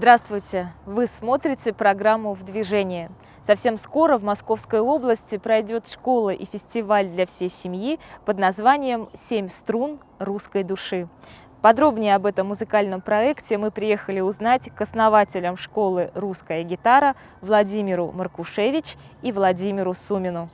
Здравствуйте! Вы смотрите программу «В движении». Совсем скоро в Московской области пройдет школа и фестиваль для всей семьи под названием «Семь струн русской души». Подробнее об этом музыкальном проекте мы приехали узнать к основателям школы «Русская гитара» Владимиру Маркушевич и Владимиру Сумину.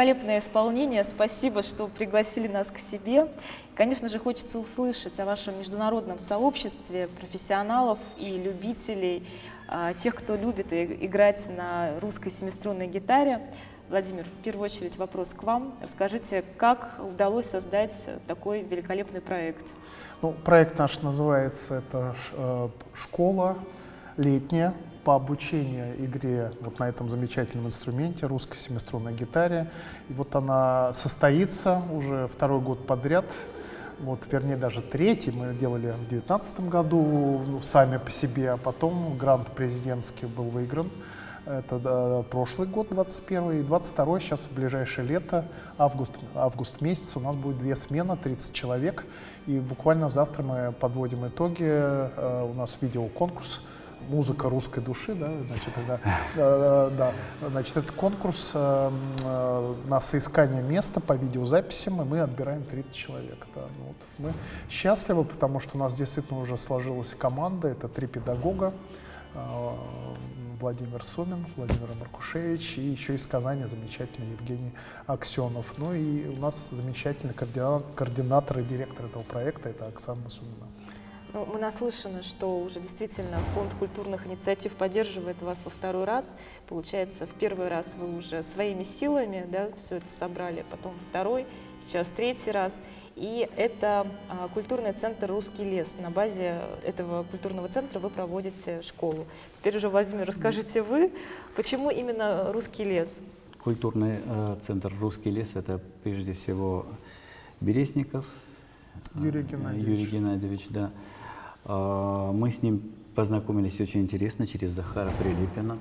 Великолепное исполнение. Спасибо, что пригласили нас к себе. Конечно же, хочется услышать о вашем международном сообществе профессионалов и любителей, а, тех, кто любит играть на русской семиструнной гитаре. Владимир, в первую очередь вопрос к вам. Расскажите, как удалось создать такой великолепный проект? Ну, проект наш называется это э, «Школа летняя по обучению игре вот на этом замечательном инструменте, русской семиструнной гитаре. И вот она состоится уже второй год подряд, вот, вернее, даже третий мы делали в 2019 году ну, сами по себе, а потом грант президентский был выигран. Это да, прошлый год, 21 и 22 сейчас в ближайшее лето, август, август месяц, у нас будет две смены, 30 человек. И буквально завтра мы подводим итоги, э, у нас видеоконкурс, музыка русской души, да, значит, это, э, да, значит, это конкурс э, э, на соискание места по видеозаписям, и мы отбираем 30 человек. Да. Ну, вот мы счастливы, потому что у нас действительно уже сложилась команда, это три педагога, Владимир Сумин, Владимир Маркушевич и еще из Казани замечательный Евгений Аксенов. Ну и у нас замечательный координатор, координатор и директор этого проекта, это Оксана Сумина. Ну, мы наслышаны, что уже действительно фонд культурных инициатив поддерживает вас во второй раз. Получается, в первый раз вы уже своими силами да, все это собрали, потом второй, сейчас третий раз. И это а, культурный центр «Русский лес». На базе этого культурного центра вы проводите школу. Теперь уже, Владимир, расскажите вы, почему именно «Русский лес»? Культурный э, центр «Русский лес» — это прежде всего Березников, Юрий Геннадьевич. Юрий Геннадьевич, да. А, мы с ним познакомились очень интересно через Захара Прилепина.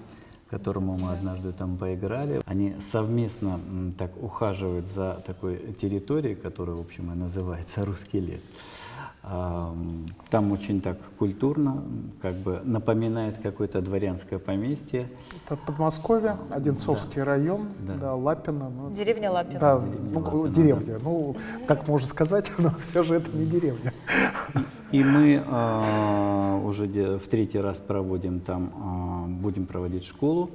которому мы однажды там поиграли. Они совместно так ухаживают за такой территорией, которая, в общем, и называется «Русский лес». А, Там очень так культурно, как бы напоминает какое-то дворянское поместье. Это Подмосковье, Одинцовский район, Да. да, Лапино. ну, Деревня Лапина. Да, Деревня ну, Лапино, деревня. Ну, так можно сказать, но все же это не деревня. И мы а, уже в третий раз проводим там, а, будем проводить школу.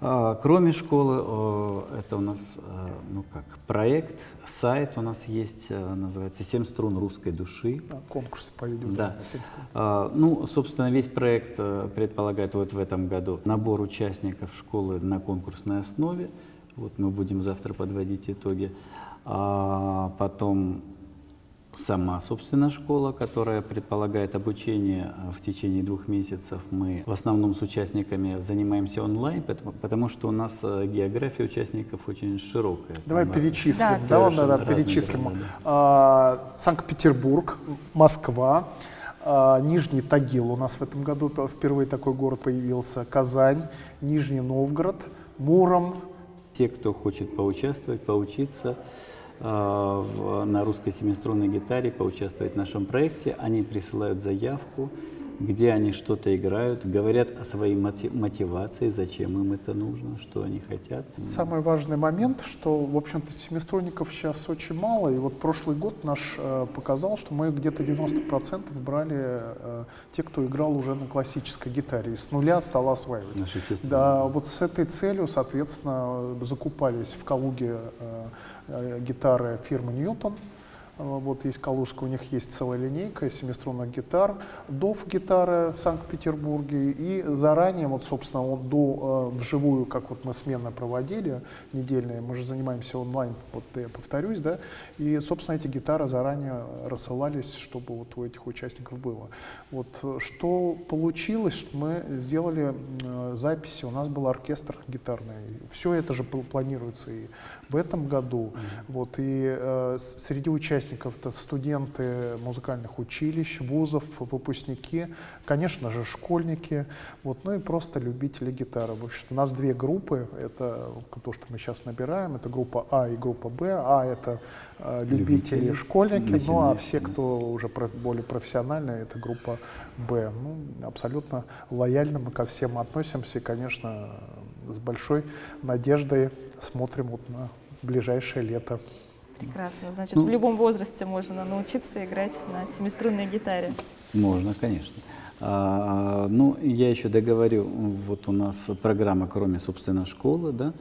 А, Кроме школы, о, это у нас, а, ну как, проект, сайт у нас есть, а, называется «Семь струн русской души». Да, Конкурсы по видео. Да. А, Ну, собственно, весь проект э, предполагает вот в этом году набор участников школы на конкурсной основе. Вот мы будем завтра подводить итоги. А потом сама, собственно, школа, которая предполагает обучение э, в течение двух месяцев. Мы в основном с участниками занимаемся онлайн, потому, потому что у нас э, география участников очень широкая. Давай Там, перечислим. Да, Да, да, разные перечислим. города. А, Санкт-Петербург, Москва, а, Нижний Тагил. У нас в этом году впервые такой город появился. Казань, Нижний Новгород, Муром. Те, кто хочет поучаствовать, поучиться в- на русской семиструнной гитаре, поучаствовать в нашем проекте, они присылают заявку, где они что-то играют, говорят о своей моти- мотивации, зачем им это нужно, что они хотят. Самый важный момент, что, в общем-то, семиструнников сейчас очень мало, и вот прошлый год наш э, показал, что мы где-то 90% брали э, те, кто играл уже на классической гитаре, и с нуля стал осваивать. Наши. Да, вот с этой целью, соответственно, закупались в Калуге э, э, гитары фирмы Ньютон. Э, Вот есть Калужская, у них есть целая линейка семиструнных гитар, ДОФ гитары в Санкт-Петербурге. И заранее, вот, собственно, вот до, э, вживую, как вот мы сменно проводили, недельные, мы же занимаемся онлайн, вот я повторюсь, да, и, собственно, эти гитары заранее рассылались, чтобы вот у этих участников было. Вот э, что получилось, мы сделали э, записи, у нас был оркестр гитарный, все это же пл- планируется и в этом году, вот, и э, среди участников это студенты музыкальных училищ, вузов, выпускники, конечно же, школьники, вот, ну и просто любители гитары. В общем, у нас две группы, это то, что мы сейчас набираем, это группа А и группа Б. А это э, любители, Любители, школьники, ну а все, кто уже про- более профессиональные, это группа Б. Ну, абсолютно лояльно мы ко всем относимся и, конечно, с большой надеждой смотрим вот на ближайшее лето. Прекрасно. Значит, Ну. в любом возрасте можно научиться играть на семиструнной гитаре. Можно, конечно. А, ну, я еще договорю, вот у нас программа, кроме, собственно, школы, да,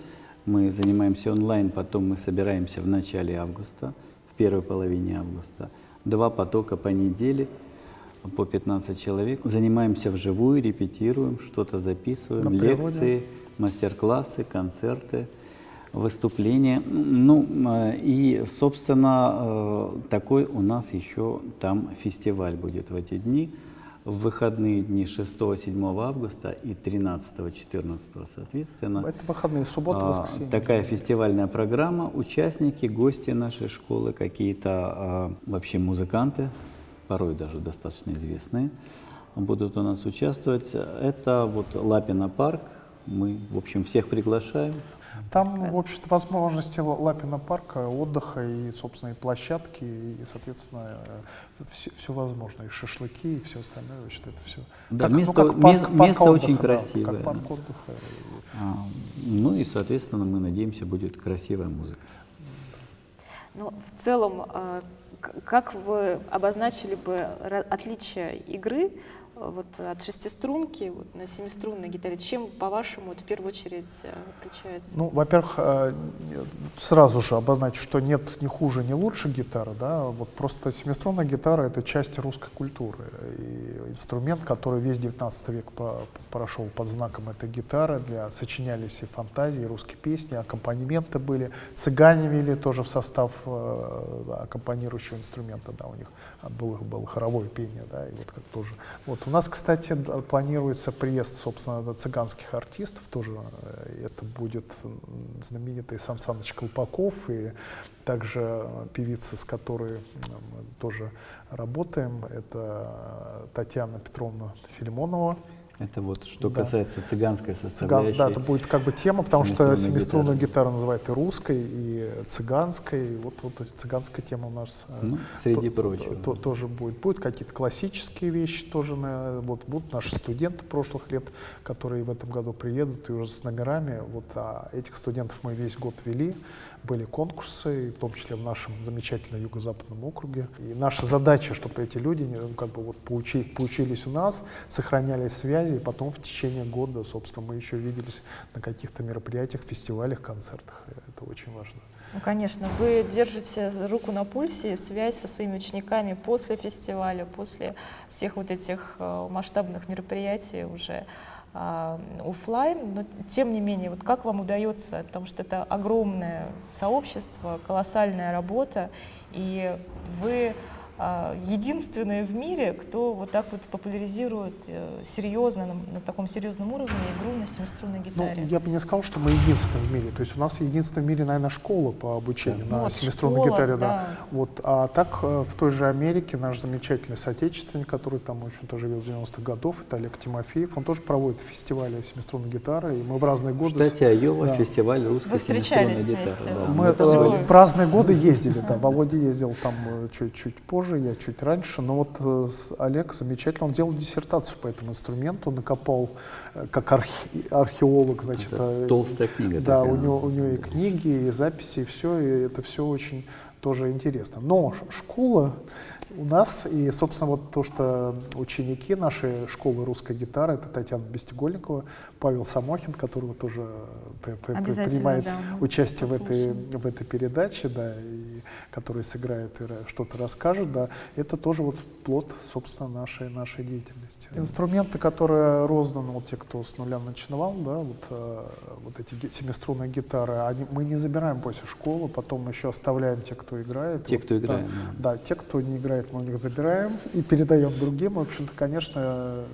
мы занимаемся онлайн, потом мы собираемся в начале августа, в первой половине августа. Два потока по неделе, по 15 человек. Занимаемся вживую, репетируем, что-то записываем, лекции, мастер-классы, концерты выступления. Ну, э, и, собственно, э, такой у нас еще там фестиваль будет в эти дни. В выходные дни 6-7 августа и 13-14, соответственно. Это выходные, суббота, А, воскресенье. Такая фестивальная программа. Участники, гости нашей школы, какие-то а, вообще музыканты, порой даже достаточно известные, будут у нас участвовать. Это вот Лапина парк. Мы, в общем, всех приглашаем. Там, в общем-то, возможности Ла- Лапина парка, отдыха и, собственно, и площадки, и, соответственно, все, возможно, и шашлыки, и все остальное, значит, это все. Да, место- ме- место очень красивое, как парк да. отдыха. А, Ну и, соответственно, мы надеемся, будет красивая музыка. Ну, в целом, к- как вы обозначили бы отличие игры вот, от шестиструнки вот, на семиструнной гитаре? Чем, по-вашему, вот, в первую очередь а, отличается? Ну, во-первых, э, сразу же обозначу, что нет ни хуже, ни лучше гитары, да, вот просто семиструнная гитара — это часть русской культуры, и инструмент, который весь 19 век прошел под знаком этой гитары, для, сочинялись и фантазии, и русские песни, аккомпанементы были, цыгане вели тоже в состав э, аккомпанирующего инструмента, да, у них было, было хоровое пение, да, и вот как тоже. Вот у нас, кстати, планируется приезд, собственно, цыганских артистов, тоже э, это будет знаменитый Сан Саныч Колпаков и также э, певица, с которой мы тоже работаем, это Татьяна Петровна Филимонова. Это вот что Да. касается цыганской Цыган, составляющей. да, это будет как бы тема, потому что семиструнную гитары. гитару называют и русской, и цыганской. Вот, вот цыганская тема у нас э, Ну, среди то- прочего. то- тоже будет. Будут какие-то классические вещи тоже. на- вот будут наши студенты прошлых лет, которые в этом году приедут и уже с номерами. Вот а этих студентов мы весь год вели. Были конкурсы, в том числе в нашем замечательном юго-западном округе. И наша задача, чтобы эти люди ну, как бы вот поучи- поучились у нас, сохраняли связи, и потом в течение года, собственно, мы еще виделись на каких-то мероприятиях, фестивалях, концертах. Это очень важно. Ну, конечно, вы держите руку на пульсе, связь со своими учениками после фестиваля, после всех вот этих э, масштабных мероприятий уже офлайн, но тем не менее, вот как вам удается, потому что это огромное сообщество, колоссальная работа, и вы а, единственные в мире, кто вот так вот популяризирует э, серьезно, на, на таком серьезном уровне игру на семиструнной Ну, гитаре. я бы не сказал, что мы единственные в мире. То есть у нас единственная в мире, наверное, школа по обучению Ну на вот семиструнной школа, гитаре. Да. да. Вот, а так э, в той же Америке наш замечательный соотечественник, который там, в общем-то, живет с 90-х годов, это Олег Тимофеев, он тоже проводит фестивали семиструнной гитары, и мы в разные годы... с- штате Айова да. фестиваль Вы русской встречались семиструнной гитары. вместе? да. Мы это э, в разные годы ездили, да. Володя ездил там чуть-чуть позже, я чуть раньше. Но вот э, с- Олег замечательно, он делал диссертацию по этому инструменту, накопал э, как архе- археолог, значит. Это э, толстая книга Да, такая. у него, у него и книги, и записи, и все, и это все очень тоже интересно. Но школа у нас, и, собственно, вот то, что ученики нашей школы русской гитары, это Татьяна Бестегольникова, Павел Самохин, которого тоже принимает да, участие в этой, в этой передаче, да, и который сыграет и что-то расскажет, да, это тоже вот плод, собственно, нашей, нашей деятельности. Инструменты, которые розданы, вот те, кто с нуля начинал, да, вот, э, вот эти семиструнные гитары, они, мы не забираем после школы, потом еще оставляем те, кто играет. Те, Вот, кто да, играет, Да, те, кто не играет, мы у них забираем и передаем другим. В общем-то, конечно,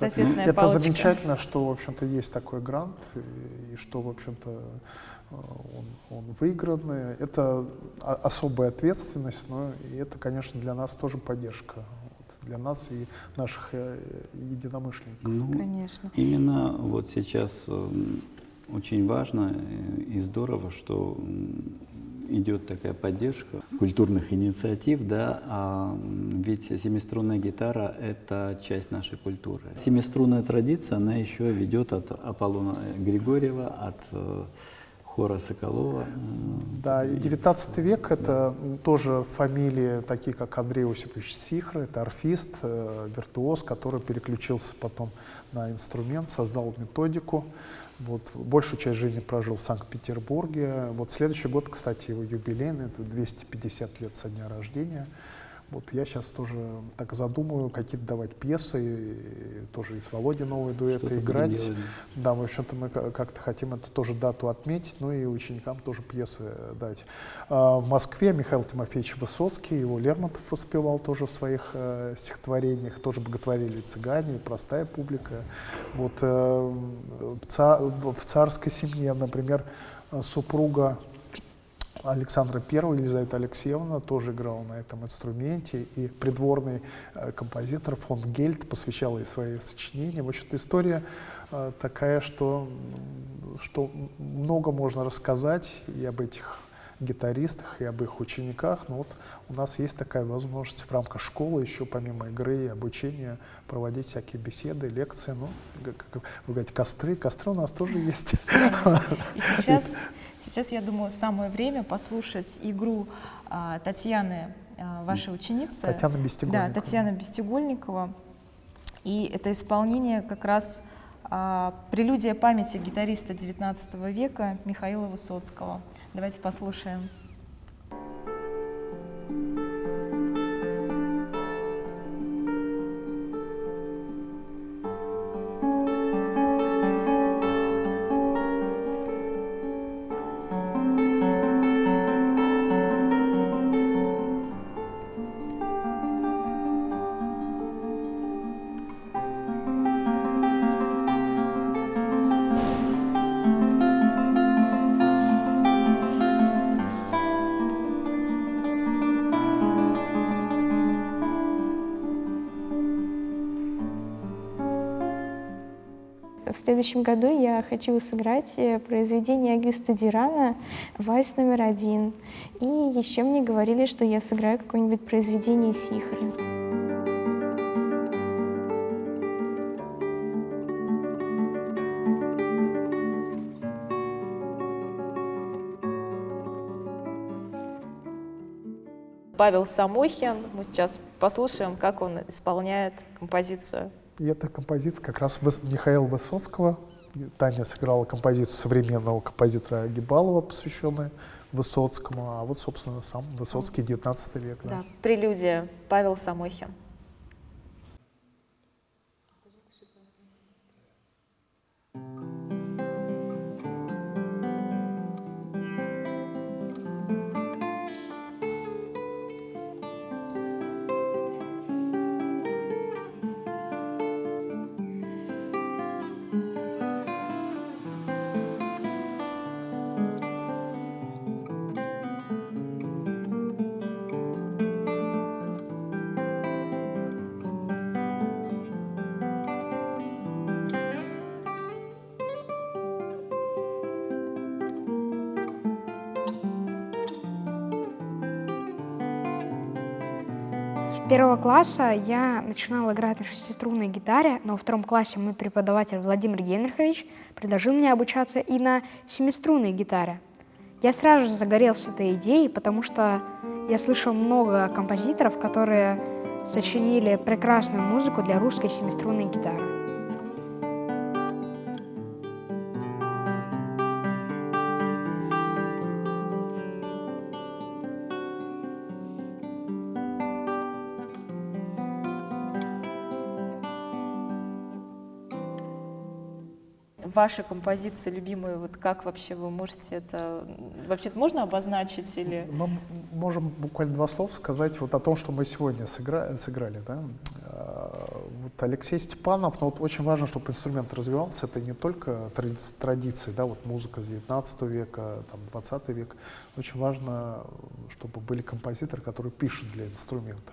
это, это замечательно, что, в общем-то, есть такой грант, и, и что, в общем-то, он, он выигран. Это особая ответственность, но и это, конечно, для нас тоже поддержка. Для нас и наших э, единомышленников. Ну, Конечно. Именно вот сейчас м, очень важно э, и здорово, что идет такая поддержка культурных инициатив, да, а ведь семиструнная гитара — это часть нашей культуры. Семиструнная традиция, она еще ведет от Аполлона Григорьева, от э, хора Соколова. Да, и 19 век это тоже фамилии, такие как Андрей Осипович Сихра, это арфист, э, виртуоз, который переключился потом на инструмент, создал методику. Вот, большую часть жизни прожил в Санкт-Петербурге. Вот следующий год, кстати, его юбилейный, это 250 лет со дня рождения. Вот я сейчас тоже так задумаю, какие-то давать пьесы, и тоже и с Володей новые дуэты играть. Да, в общем-то, мы ка- как-то хотим эту тоже дату отметить, ну и ученикам тоже пьесы э, дать. А, В Москве Михаил Тимофеевич Высоцкий, его Лермонтов воспевал тоже в своих э, стихотворениях, тоже боготворили цыгане, и простая публика. Вот э, в ца- в царской семье, например, супруга Александра I, Елизавета Алексеевна, тоже играла на этом инструменте, и придворный э, композитор фон Гельт посвящал ей свои сочинения. В общем-то, история э, такая, что, что много можно рассказать и об этих гитаристах, и об их учениках, но вот у нас есть такая возможность в рамках школы еще помимо игры и обучения проводить всякие беседы, лекции, ну, как вы говорите, костры, костры у нас тоже есть. И сейчас, сейчас, я думаю, самое время послушать игру а, Татьяны, а, вашей ученицы. Татьяна Бестегольникова. Да, Татьяна Бестегольникова. И это исполнение как раз а, прелюдия памяти гитариста XIX века Михаила Высоцкого. Давайте послушаем. В следующем году я хочу сыграть э, произведение Агюста Дюрана «Вальс номер один». И еще мне говорили, что я сыграю какое-нибудь произведение Сихара. Павел Самохин. Мы сейчас послушаем, как он исполняет композицию. И эта композиция как раз Михаила Высоцкого. Таня сыграла композицию современного композитора Гибалова, посвященную Высоцкому, а вот, собственно, сам Высоцкий, 19 век. Да. Прелюдия. Павел Самохин. Первого класса я начинала играть на шестиструнной гитаре, но во втором классе мой преподаватель Владимир Генрихович предложил мне обучаться и на семиструнной гитаре. Я сразу же загорелся этой идеей, потому что я слышал много композиторов, которые сочинили прекрасную музыку для русской семиструнной гитары. Ваши композиции любимые, вот как вообще вы можете это, вообще можно обозначить или? Мы можем буквально два слова сказать вот о том, что мы сегодня сыграли, сыграли да? А, вот Алексей Степанов, но вот очень важно, чтобы инструмент развивался, это не только традиции, да, вот музыка с 19 века, там, 20 век, очень важно, чтобы были композиторы, которые пишут для инструмента.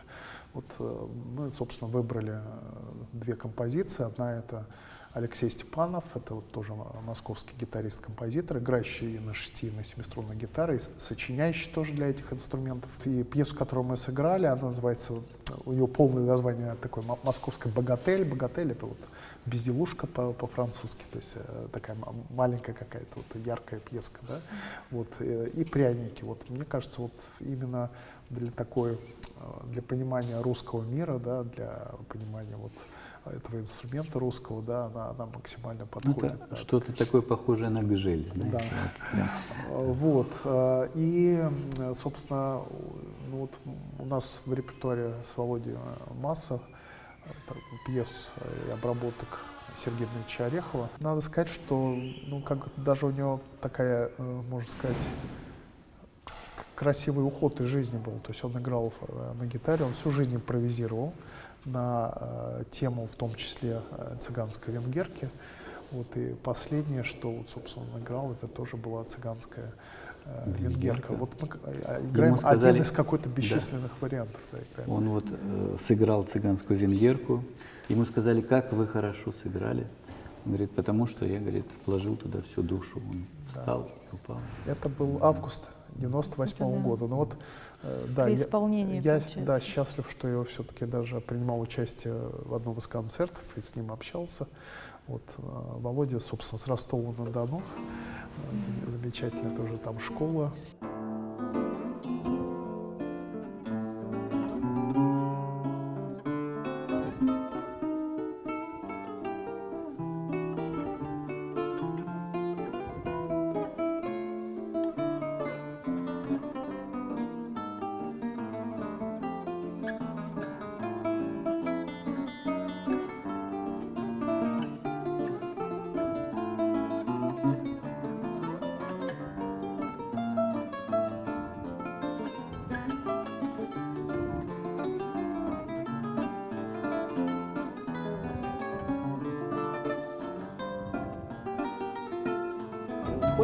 Вот э, мы, собственно, выбрали э, две композиции. Одна это Алексей Степанов, это вот тоже московский гитарист-композитор, играющий на шести, на семиструнной гитаре, сочиняющий тоже для этих инструментов. И пьесу, которую мы сыграли, она называется, у нее полное название такое «Московская богатель». Богатель — это вот безделушка по-французски, то есть э, такая маленькая какая-то вот яркая пьеска, да, вот, э, и пряники. Вот, мне кажется, вот именно для такой, э, для понимания русского мира, да, для понимания вот этого инструмента русского, да, она, она максимально подходит. Ну, да. Что-то такое похожее на гжель. Да. да. Вот. Э, и, собственно, ну вот у нас в репертуаре с Володей масса пьес и обработок Сергея Дмитриевича Орехова. Надо сказать, что ну, как, даже у него такая, э, можно сказать, красивый уход из жизни был. То есть он играл э, на гитаре, он всю жизнь импровизировал на э, тему, в том числе э, цыганской венгерки. Вот, и последнее, что, вот, собственно, он играл, это тоже была цыганская э, венгерка. Вот мы э, играем сказали, один из какой-то бесчисленных да. вариантов. Да, играем. Он вот э, сыграл цыганскую венгерку. Ему сказали, как вы хорошо сыграли. Он говорит, потому что я, говорит, вложил туда всю душу. Он встал, да. упал. Это был август 98 -го года. Ну вот, э, да, При исполнении, я, я да, счастлив, что я все-таки даже принимал участие в одном из концертов и с ним общался. Вот э, Володя, собственно, с Ростова-на-Дону, э, замечательная тоже там школа.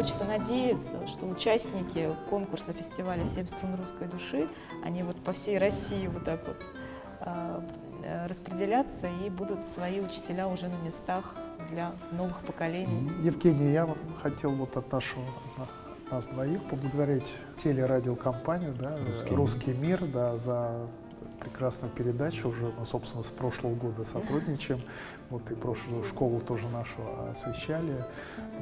Хочется надеяться, что участники конкурса фестиваля «Семь струн русской души», они вот по всей России вот так вот а, э, распределятся и будут свои учителя уже на местах для новых поколений. Евгений, я хотел вот от нашего на- нас двоих поблагодарить телерадиокомпанию, да, «Русский «Русский, мир», да, за прекрасную передачу. Уже мы, собственно, с прошлого года сотрудничаем. Вот и прошлую школу тоже нашу освещали.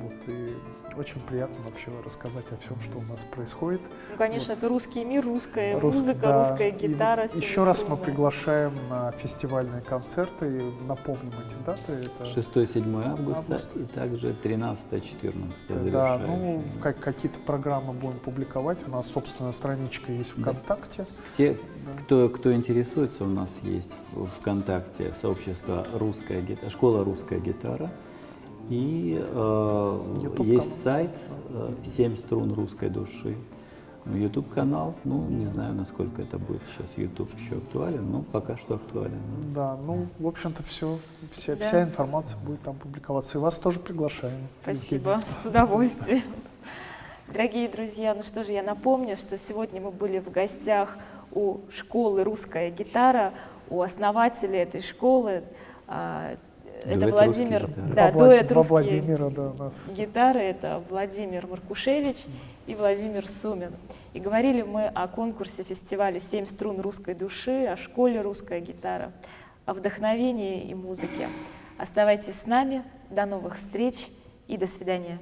Вот, и очень приятно вообще рассказать о всем, что у нас происходит. Ну, конечно, это русский мир, русская Рус- музыка, да, русская и гитара. Еще раз мы приглашаем на фестивальные концерты. И Напомним эти даты. Это 6-7 августа Августа. и также 13-14 Да, ну, как, какие-то программы будем публиковать. У нас собственная страничка есть Да. ВКонтакте. Те, Да. кто, кто интересуется, у нас есть в ВКонтакте сообщество «Русская гитара», «Школа русская гитара». И э, YouTube есть сайт э, «Семь струн русской души». YouTube канал, ну не знаю, насколько это будет сейчас YouTube еще актуален, но пока что актуален. да. Да, ну, в общем-то, все, вся, Да. вся информация будет там публиковаться. И вас тоже приглашаем. Спасибо, с удовольствием. Дорогие друзья, ну что же, я напомню, что сегодня мы были в гостях у школы «Русская гитара», у основателя этой школы. а, Это Дуэт Владимир, «Русский гитара». да, Влад- дуэт во «Русский Владимира, да, у нас. гитары» — это Владимир Маркушевич и Владимир Сумин. И говорили мы о конкурсе фестиваля «Семь струн русской души», о школе «Русская гитара», о вдохновении и музыке. Оставайтесь с нами. До новых встреч и до свидания.